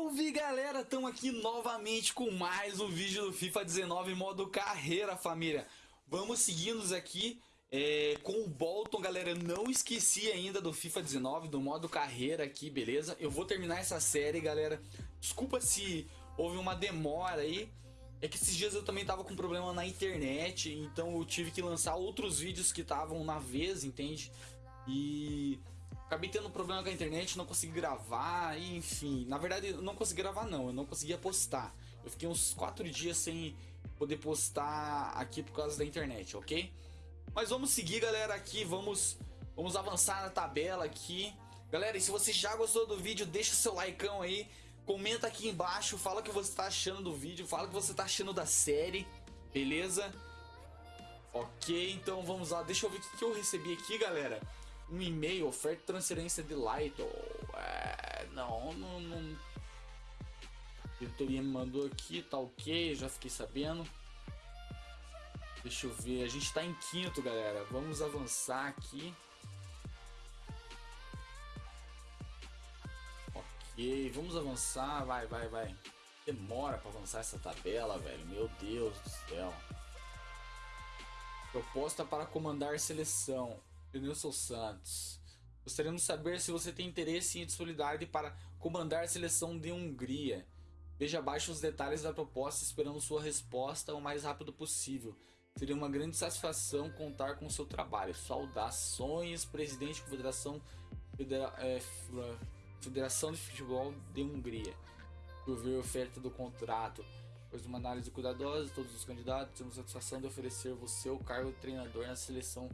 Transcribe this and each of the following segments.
Salve galera, estamos aqui novamente com mais um vídeo do FIFA 19 modo carreira família. Vamos seguindo aqui é, com o Bolton galera, não esqueci ainda do FIFA 19, do modo carreira aqui, beleza? Eu vou terminar essa série galera, desculpa se houve uma demora aí. É que esses dias eu também tava com problema na internet, então eu tive que lançar outros vídeos que estavam na vez, entende? E Acabei tendo problema com a internet, não consegui gravar, enfim. Na verdade, eu não consegui gravar não, eu não conseguia postar. Eu fiquei uns 4 dias sem poder postar aqui por causa da internet, ok? Mas vamos seguir, galera, aqui, vamos, vamos avançar na tabela aqui. Galera, e se você já gostou do vídeo, deixa seu likeão aí. Comenta aqui embaixo, fala o que você está achando do vídeo, fala o que você está achando da série, beleza? Ok, então vamos lá. Deixa eu ver o que eu recebi aqui, galera um e-mail, oferta transferência de Light. É, não, não, não. Diretoria me mandou aqui, tá ok, já fiquei sabendo. Deixa eu ver, a gente tá em quinto, galera. Vamos avançar aqui. Ok, vamos avançar, vai, vai, vai. Demora pra avançar essa tabela, velho. Meu Deus do céu. Proposta para comandar seleção. Denilson Santos. Gostaríamos de saber se você tem interesse em disponibilidade para comandar a seleção de Hungria. Veja abaixo os detalhes da proposta esperando sua resposta o mais rápido possível. Seria uma grande satisfação contar com seu trabalho. Saudações, presidente da Confederação Federa é, Federação de Futebol de Hungria. Por ver a oferta do contrato. Depois de uma análise cuidadosa de todos os candidatos, temos a satisfação de oferecer você o cargo de treinador na seleção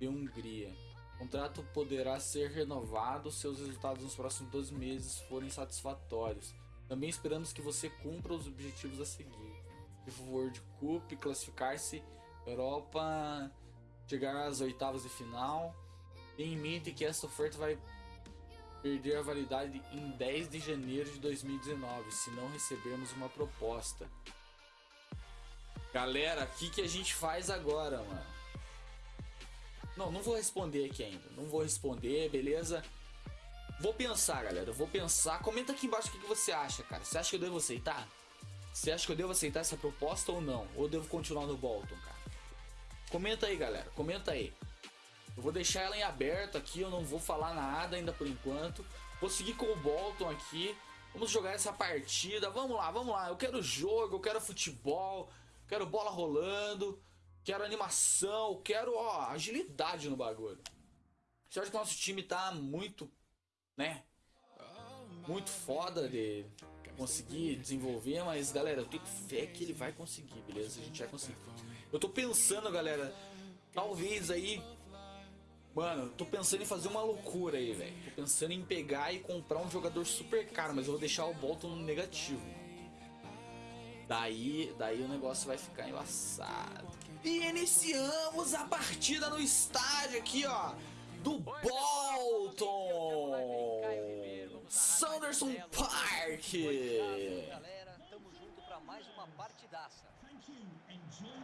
de Hungria. O contrato poderá ser renovado se os resultados nos próximos 12 meses forem satisfatórios. Também esperamos que você cumpra os objetivos a seguir. FIFA World Cup, classificar-se Europa, chegar às oitavas de final. Tenha em mente que essa oferta vai perder a validade em 10 de janeiro de 2019, se não recebermos uma proposta. Galera, o que, que a gente faz agora, mano? Não, não vou responder aqui ainda. Não vou responder, beleza? Vou pensar, galera. Vou pensar. Comenta aqui embaixo o que, você acha, cara. Você acha que eu devo aceitar? Você acha que eu devo aceitar essa proposta ou não? Ou devo continuar no Bolton, cara? Comenta aí, galera. Comenta aí. Eu vou deixar ela em aberto aqui. Eu não vou falar nada ainda por enquanto. Vou seguir com o Bolton aqui. Vamos jogar essa partida. Vamos lá, vamos lá. Eu quero jogo, eu quero futebol. Quero bola rolando. Quero animação, quero ó, agilidade no bagulho. Você acha que o nosso time tá muito, né? Muito foda de conseguir desenvolver, mas galera, eu tenho fé que ele vai conseguir, beleza? A gente vai conseguir. Eu tô pensando, galera, talvez aí. Mano, tô pensando em fazer uma loucura aí, velho. Tô pensando em pegar e comprar um jogador super caro, mas eu vou deixar o Bolton no negativo. Daí, daí o negócio vai ficar embaçado. E iniciamos a partida no estádio aqui, ó, do Bolton. Sanderson Park.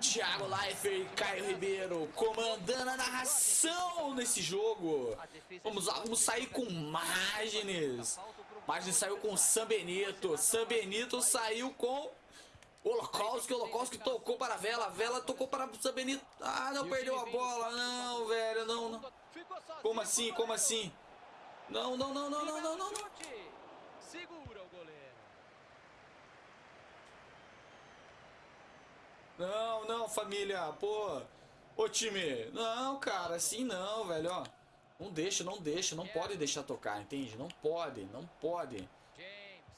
Thiago Leifert e Caio Ribeiro comandando a narração nesse jogo. Vamos lá, vamos sair com Magnes. Magnes saiu com Sam Benito. Sam Benito saiu com Holocausto, Holocausto tocou para a Vela, a Vela tocou para o Benito. Ah, não perdeu a bola, não, velho, não, não. Como assim, como assim? Não, não, não, não, não, não, não. Segura o goleiro. Não, não, família, pô. Ô time, não, cara, assim não, velho, ó. Não deixa, não deixa, não pode deixar tocar, entende? Não pode, não pode.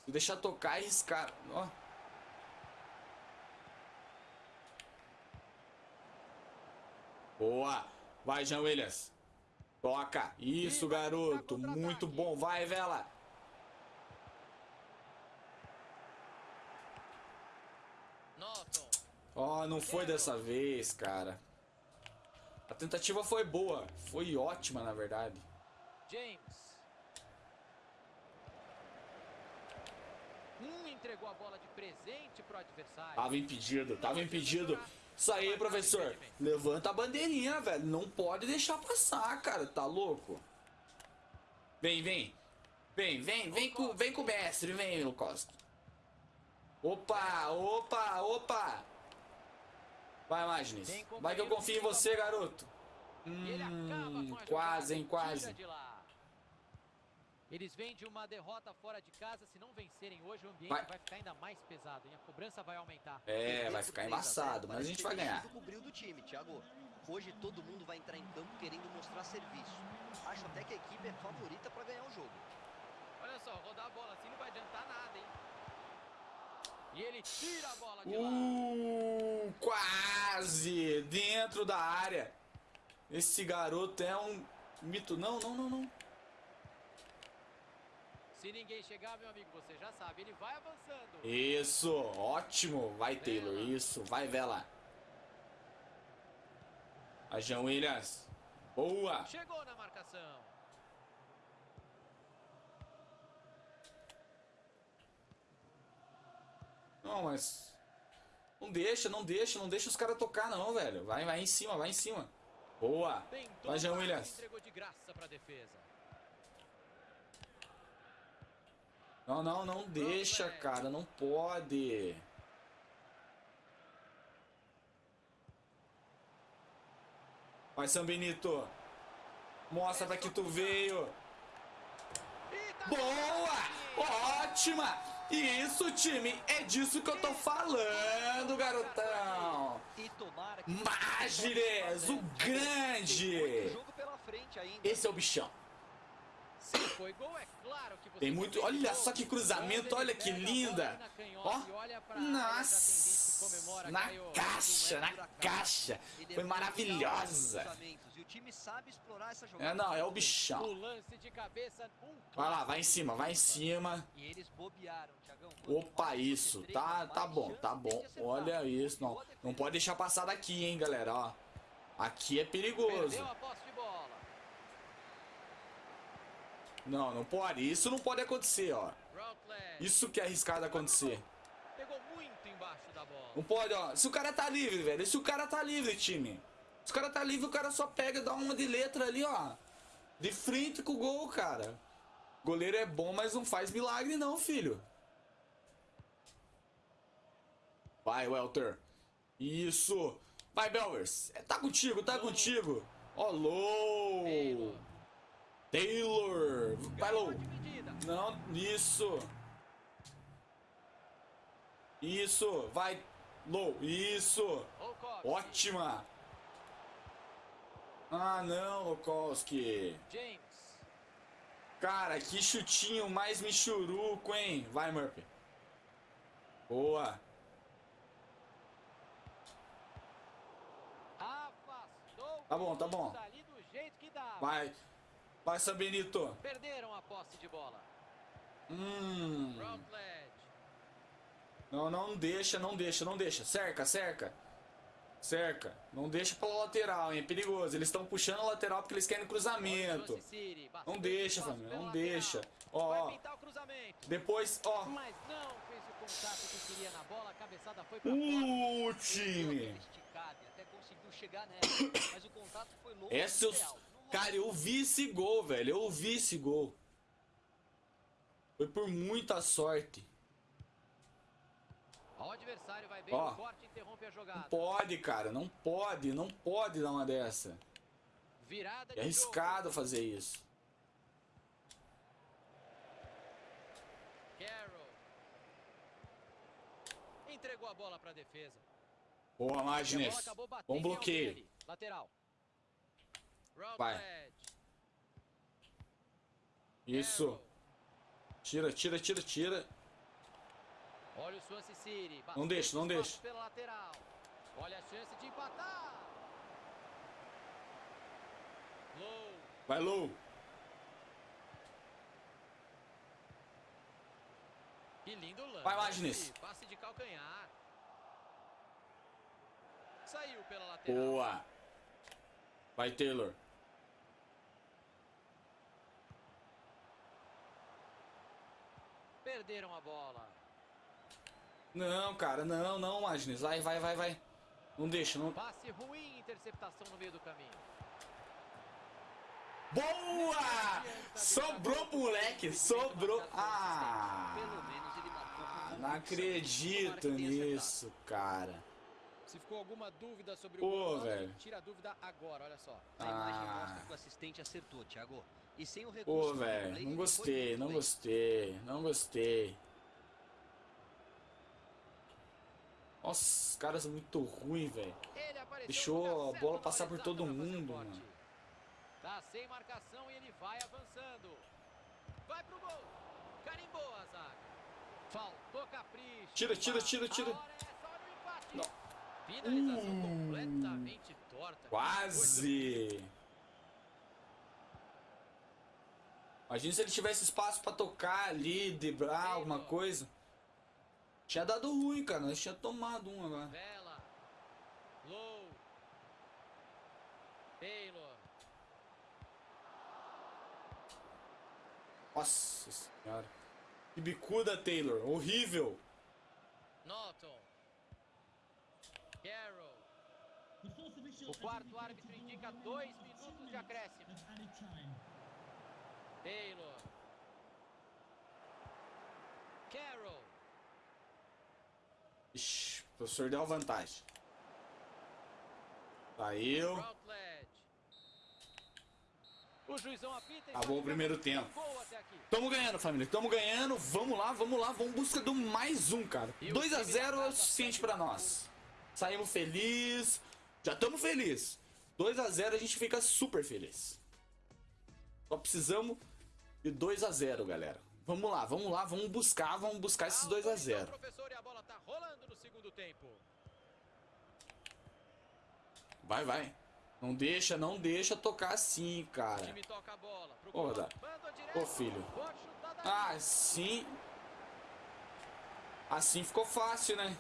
Se deixar tocar, arriscar, ó. Boa. Vai, Jean Williams. Toca. Isso, garoto. Muito bom. Vai, Vela. Ó, oh, não foi dessa vez, cara. A tentativa foi boa. Foi ótima, na verdade. James. Hum, entregou a bola de presente pro adversário. Tava impedido, tava impedido. Isso aí, professor. Levanta a bandeirinha, velho. Não pode deixar passar, cara. Tá louco? Vem, vem. Vem, vem, vem com, vem com o mestre, vem, Lukoski. Opa, opa, opa. Vai, Magnes. Vai que eu confio em você, garoto. Hum, quase, hein, quase. Lá. Eles vêm de uma derrota fora de casa. Se não vencerem hoje, o ambiente Vai. vai, ficar ainda mais pesado. E a cobrança vai aumentar. É, vai ficar embaçado, mas a gente vai ganhar. cobriu do time, Thiago. Hoje todo mundo vai entrar em campo querendo mostrar serviço. Acho até que a equipe é favorita para ganhar o jogo. Olha só, rodar a bola assim não vai adiantar nada, hein? E ele tira a bola de lá. Uh, quase dentro da área. Esse garoto é um mito. Não, não, não, não. Se ninguém chegar, meu amigo, você já sabe. Ele vai avançando. Isso, ótimo. Vai, Taylor. Isso, vai, Vela. A Jean Williams. Boa. Chegou na marcação. Não, mas. Não deixa, não deixa, não deixa os caras tocar, não, velho. Vai, vai em cima, vai em cima. Boa. Tentou, Vai, Jean Williams. entregou de graça pra defesa. Não, não, não deixa, cara. Não pode. Vai, São Benito. Mostra pra que tu veio. Boa! Ótima! Isso, time! É disso que eu tô falando, garotão! Magires, o grande! Esse é o bichão. Se foi gol, é claro que você Tem muito- olha só que cruzamento, olha que linda. Ó. Nossa! Na Caio. caixa, na caixa! É Foi maravilhosa! É, não, é o bichão. Vai lá, vai em cima, vai em cima. Opa, isso. Tá, tá bom, tá bom. Olha isso, não. Não pode deixar passar daqui, hein, galera, ó. Aqui é perigoso. Perdeu a posse de bola. Não, não pode. Isso não pode acontecer, ó. Isso que é arriscado acontecer. Não pode, ó. Se o cara tá livre, velho. Se o cara tá livre, time. Se o cara tá livre, o cara só pega, dá uma de letra ali, ó. De frente com o gol, cara. Goleiro é bom, mas não faz milagre, não, filho. Vai, Welter. Isso. Vai, Belvers. É, Tá contigo, tá contigo. Ó, Low. Taylor. Dividida. Não, isso. Isso, vai. Low, isso. Ótima. Ah, não, Lokowski. James. Cara, que chutinho mais michuruco, hein? Vai, Murphy. Boa. Tá bom, tá bom. Vai. Vai, San Benito. Perderam a posse de bola. Hum. Não, não deixa, não deixa, não deixa. Cerca, cerca. Cerca. Não deixa pela lateral, hein? É perigoso. Eles estão puxando a lateral porque eles querem cruzamento. Não deixa, família. Não deixa. Ó, ó. Depois, ó. O Uh, time. Essa eu... Não Cara, eu vi esse gol, velho. Eu vi esse gol. Foi por muita sorte. O adversário vai bem Ó. corte interrompe a Não jogada. pode, cara. Não pode. Não pode dar uma dessa. Virada É de arriscado fazer isso. jogo. Carroll. Entregou a bola pra defesa. Boa, Magnes. Bom bloqueio. Lateral. Vai. Isso. Tira, tira, tira, tira. Olha o Swansea City. Não deixa, não deixa. Pela lateral. Olha a chance de empatar. Low. Vai, Lou. Que lindo lance. Vai, Magnes. Passe de calcanhar. Saiu pela lateral. Boa. Vai, Taylor. Perderam a bola. Não, cara. Não, não, Magnes. Vai, vai, vai, vai. Não deixa, não. Passe ruim, interceptação no meio do caminho. Boa! Sobrou, moleque. Sobrou. Ah! Não acredito nisso, cara. Se ficou alguma dúvida sobre o Pô, gol, velho. tira a dúvida agora, olha só. A imagem Ah. mostra que o assistente acertou, Thiago. E sem o recurso Pô, velho, não gostei, não gostei, não gostei. Nossa, os caras são muito ruins, velho. Deixou a bola passar por todo mundo, mano. Tá sem marcação e ele vai avançando. Vai pro gol. Carimbou a zaga. Faltou capricho. Tira, tira, tira, tira. É. Não. Finalização Uh. completamente torta. Quase. Imagina se ele tivesse espaço pra tocar ali, driblar alguma coisa. Tinha dado ruim, cara. Nós tinha tomado um agora. Vela. Low. Taylor. Nossa senhora. Que bicuda, Taylor. Horrível. Norton. Carroll. O quarto árbitro indica dois minutos de acréscimo. Taylor. Carroll. Ixi, o professor deu a vantagem. Saiu. O juizão apita Acabou o primeiro tem tempo. Tamo ganhando, família. Tamo ganhando. Vamos lá, vamos lá. Vamos em busca do mais um, cara. E o 2 a time 0 da é o suficiente pra nós. Saímos feliz. Já tamo feliz. 2 a 0 a gente fica super feliz. Só precisamos de 2 a 0 galera. Vamos lá, vamos lá, vamos buscar, vamos buscar esses 2 a Autorizou o 0 professor e a bola tá rolando no segundo tempo. Vai, vai. Não deixa, não deixa tocar assim, cara. Ô, direto. Ô, filho. Ah, assim. Assim ficou fácil, né?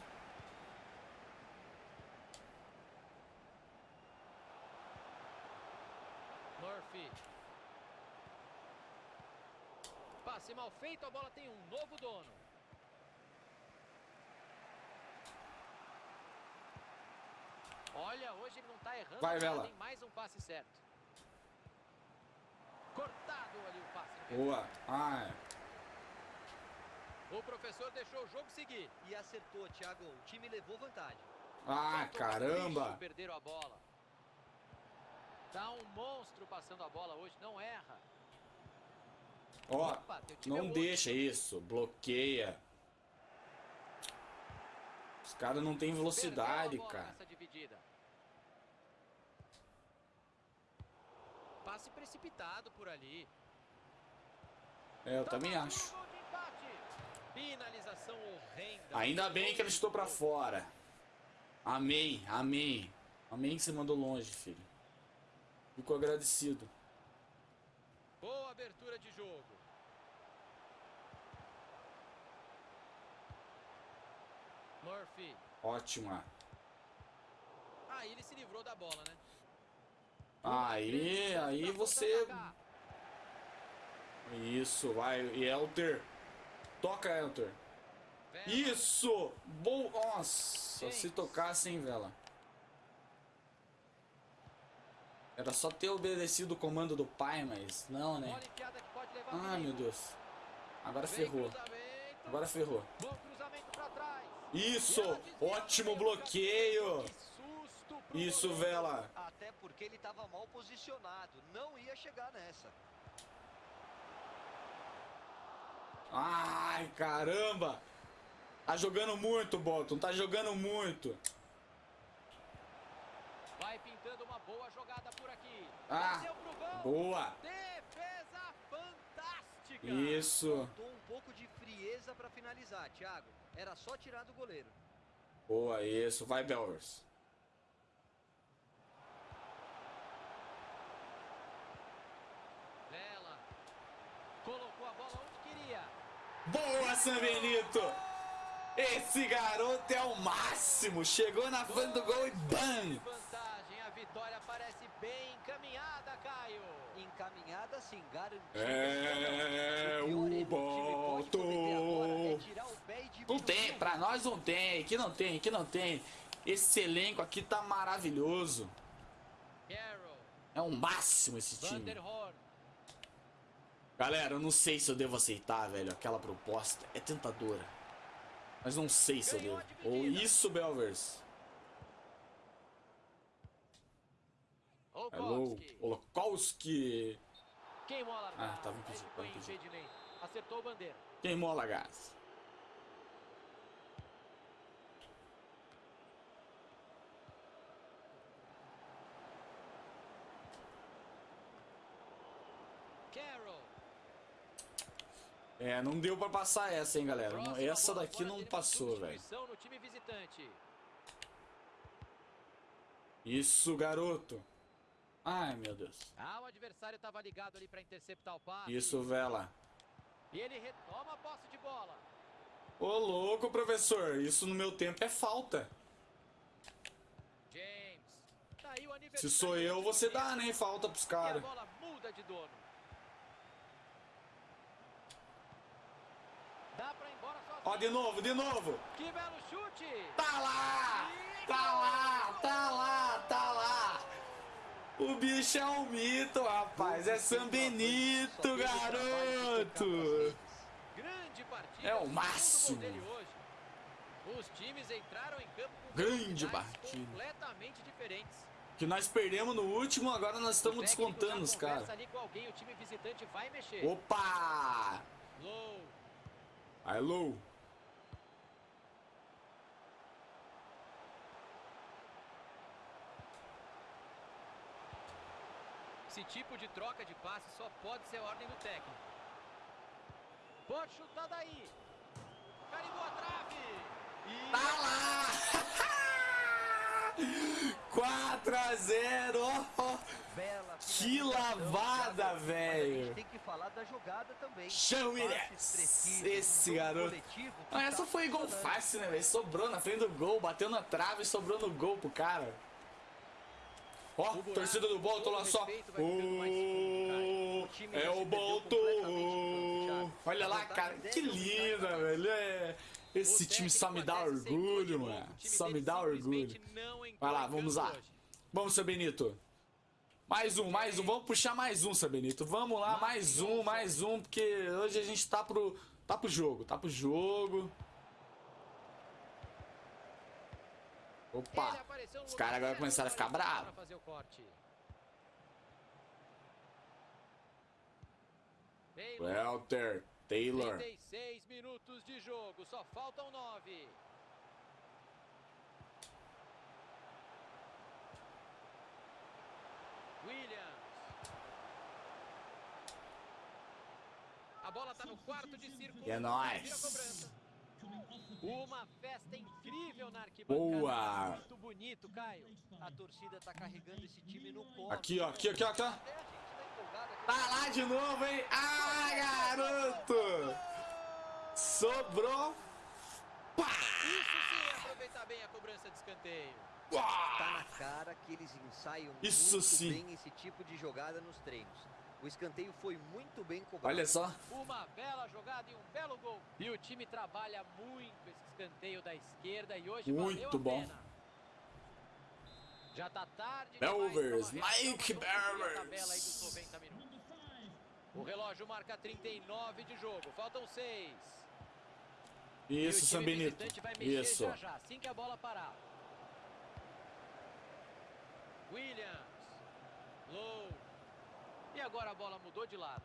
Murphy. Passe mal feito, a bola tem um novo dono. Olha, hoje ele não tá errando Vai, Vela. hein? mais um passe certo. Cortado ali o passe. Boa. Ah, é. O professor deixou o jogo seguir. E acertou, Thiago. O time levou vantagem. ah caramba. Perderam a bola. Tá um monstro passando a bola hoje, não erra. Ó, Opa, não outro. deixa isso. Bloqueia. Os caras não têm velocidade, cara. Passe precipitado por ali. É, eu também Toma acho. Ainda bem que ele estou pra fora. Amém, amém. Amém que você mandou longe, filho. Fico agradecido. Boa abertura de jogo. Murphy. Ótima. Aí ele se livrou da bola, né? Aí, aí você. Isso, vai. E Elter. Toca, Elter. Isso! Bom. Nossa, se tocasse, hein, vela. Era só ter obedecido o comando do pai, mas não, né? Perigo. meu Deus. Agora ferrou. Agora ferrou. Bom cruzamento pra trás. Isso! Ótimo bloqueio! Isso, vela. Até porque ele estava mal posicionado. Não ia chegar nessa. Ai, caramba! Tá jogando muito, Bolton. Tá jogando muito. Vai pintando uma boa jogada por aqui. Ah, Bateu pro gol. Boa! Defesa fantástica. Isso. Faltou um pouco de frieza para finalizar, Thiago. Era só tirar do goleiro. Boa, isso. Vai, Belvers. Vela. Colocou a bola onde queria. Boa, San Benito! Esse garoto é o máximo! Chegou na frente do gol e BAM! Vantagem. A vitória parece bem encaminhada, Caio. Encaminhada sim, garantida. É, pior o erro que o time pode cometer agora é Bolton! tirar o pé e Não tem, pra nós não tem, aqui não tem, aqui não tem. Esse elenco aqui tá maravilhoso. É o máximo esse time. Galera, eu não sei se eu devo aceitar, velho, aquela proposta. É tentadora. Mas não sei se eu devo. Ou isso, Belvers. Hello, Olkowski. Olokowski. Queimou a largada. Ah, tava impedido, tava impedido. Acertou o bandeira. Queimou a. Carroll. É, não deu pra passar essa, hein, galera. Próxima essa daqui não passou, velho. Isso, garoto. Ai, meu Deus. Ah, o adversário estava ligado ali para interceptar o passe. Isso, Vela. E ele retoma a posse de bola. Ô, louco, professor. Isso no meu tempo é falta. James. Tá Se sou eu, você dá, né? Falta pros caras. bola muda de dono. Dá pra ir embora sozinho. Ó, de novo, de novo. Que belo chute. Tá lá! Tá lá, tá lá, tá lá! O bicho é um mito, rapaz. É São Benito, garoto! Grande partida. É o máximo. gol dele hoje. Os times entraram em campo com Grande partida. completamente diferentes. Que nós perdemos no último, agora nós estamos descontando os caras. Opa! Low. Esse tipo de troca de passe só pode ser ordem do técnico. Pode chutar daí. Carimbou a trave. E... Tá lá! 4 a 0 ó. Bela Que lavada, velho. tem que falar da jogada também. Esse garoto. Ah, essa tá foi gol fácil, né, velho? Sobrou na frente do gol, bateu na trave e sobrou no gol pro cara. Ó, buraco, torcida do Bolton lá só. O é o Bolton. Olha lá, cara, que linda, velho. É, Esse time só me dá orgulho, mano. Só me dá orgulho. Vai lá, vamos lá. Vamos, seu Benito. Mais um, mais um. Vamos puxar mais um, seu Benito. Vamos lá, mais um, mais um, porque hoje a gente tá pro, tá pro jogo, tá pro jogo. Opa, os caras agora começaram a ficar bravos. Welter, Taylor. 36 minutos de jogo, só faltam 9. Williams. A bola tá no quarto de círculo. É nóis. Uma festa incrível na arquibancada. Boa. Muito bonito, Caio. A torcida tá carregando esse time no colo. Aqui, ó, aqui, aqui, ó, tá. Tá lá de novo, hein? Ah, garoto! Sobrou. Pá! Isso sim, é aproveitar bem a cobrança de escanteio. Tá na cara que eles ensaiam Isso muito sim. bem esse tipo de jogada nos treinos. O escanteio foi muito bem cobrado. Olha só. Uma bela jogada e um belo gol. E o time trabalha muito esse escanteio da esquerda e hoje Muito valeu a bom. pena. Já tá tarde Belvers, Mike Belvers. tabela aí dos 90 minutos. O relógio marca 39 de jogo, faltam 6. Isso, mexer Isso. já já, assim que a bola parar. Williams. Low. E agora a bola mudou de lado.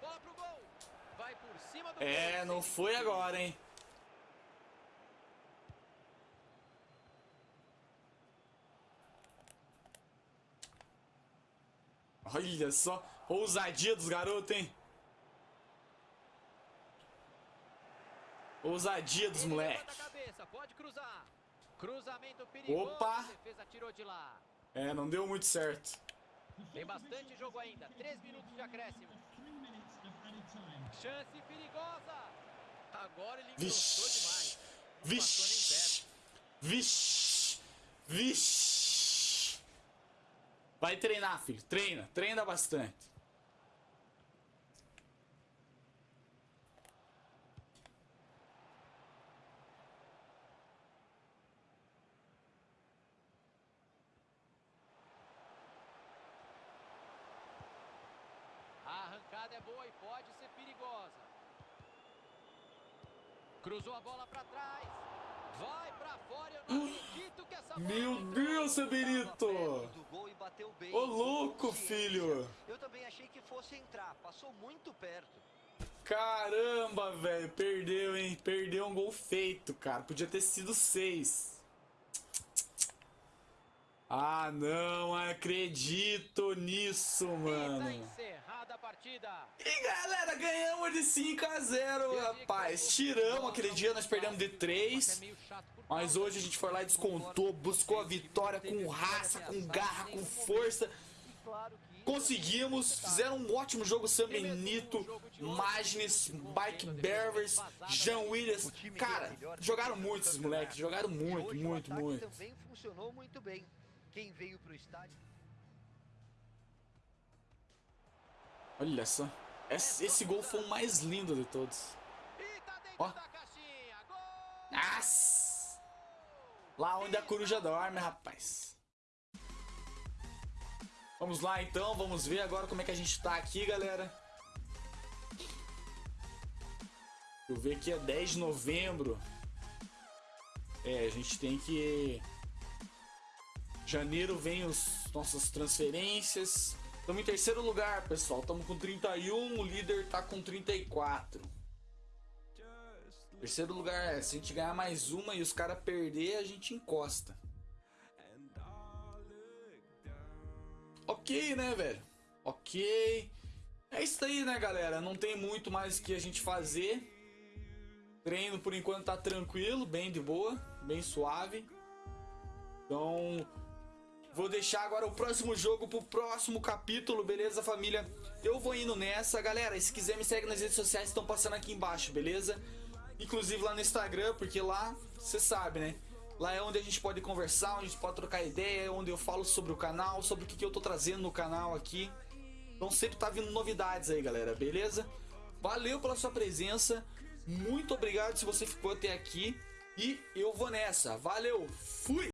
Bola pro gol. Vai por cima do É, gol, não foi agora, hein? Olha só, ousadia dos garotos, hein? Ousadia dos moleques. Opa. É, não deu muito certo. Tem bastante jogo ainda. Três minutos de acréscimo. Chance perigosa. Agora ele encostou demais. Vixe, Não vixe, vixe, vixe. Vai treinar, filho. Treina, treina bastante. arrancada é boa e pode ser perigosa. Cruzou a bola pra trás. Vai pra fora, eu não acredito que essa bola Meu entrou. Deus, seu Tava Benito! perto do gol e bateu bem. Ô, louco, Consciência. filho! Eu também achei que fosse entrar, passou muito perto. Caramba, velho, perdeu, hein? Perdeu um gol feito, cara. Podia ter sido seis. Ah, não acredito nisso, E tá mano. encerrada a partida. E galera, ganhamos de 5 a 0, rapaz. Tiramos aquele dia, nós perdemos de 3. Mas hoje a gente foi lá e descontou, buscou a vitória com raça, com garra, com força. E claro que Conseguimos, fizeram um ótimo jogo Sam Benito, Magnes, Mike Beavers, Jean Williams. Cara, jogaram muito esses moleques, jogaram muito, muito, muito. também funcionou muito bem. Quem veio pro estádio Olha só. Esse, esse gol foi o mais lindo de todos. Tá Ó. Nossa! Lá onde a coruja dorme, rapaz. Vamos lá então, vamos ver agora como é que a gente tá aqui, galera. Eu ver que é 10 de novembro. É, a gente tem que. Janeiro vem os nossas transferências. Estamos em terceiro lugar, pessoal. Estamos com 31, o líder tá com 34. Terceiro lugar, é, se a gente ganhar mais uma e os caras perder, a gente encosta. Ok, né, velho? Ok. É isso aí, né, galera? Não tem muito mais o que a gente fazer. Treino por enquanto tá tranquilo, bem de boa, bem suave. Então, vou deixar agora o próximo jogo pro próximo capítulo, beleza, família? Eu vou indo nessa, galera. Se quiser me segue nas redes sociais, estão passando aqui embaixo, beleza? Inclusive lá no Instagram, porque lá, você sabe, né? Lá é onde a gente pode conversar, onde a gente pode trocar ideia, onde eu falo sobre o canal, sobre o que, que eu tô trazendo no canal aqui. Então sempre tá vindo novidades aí, galera, beleza? Valeu pela sua presença, muito obrigado se você ficou até aqui e eu vou nessa. Valeu, fui!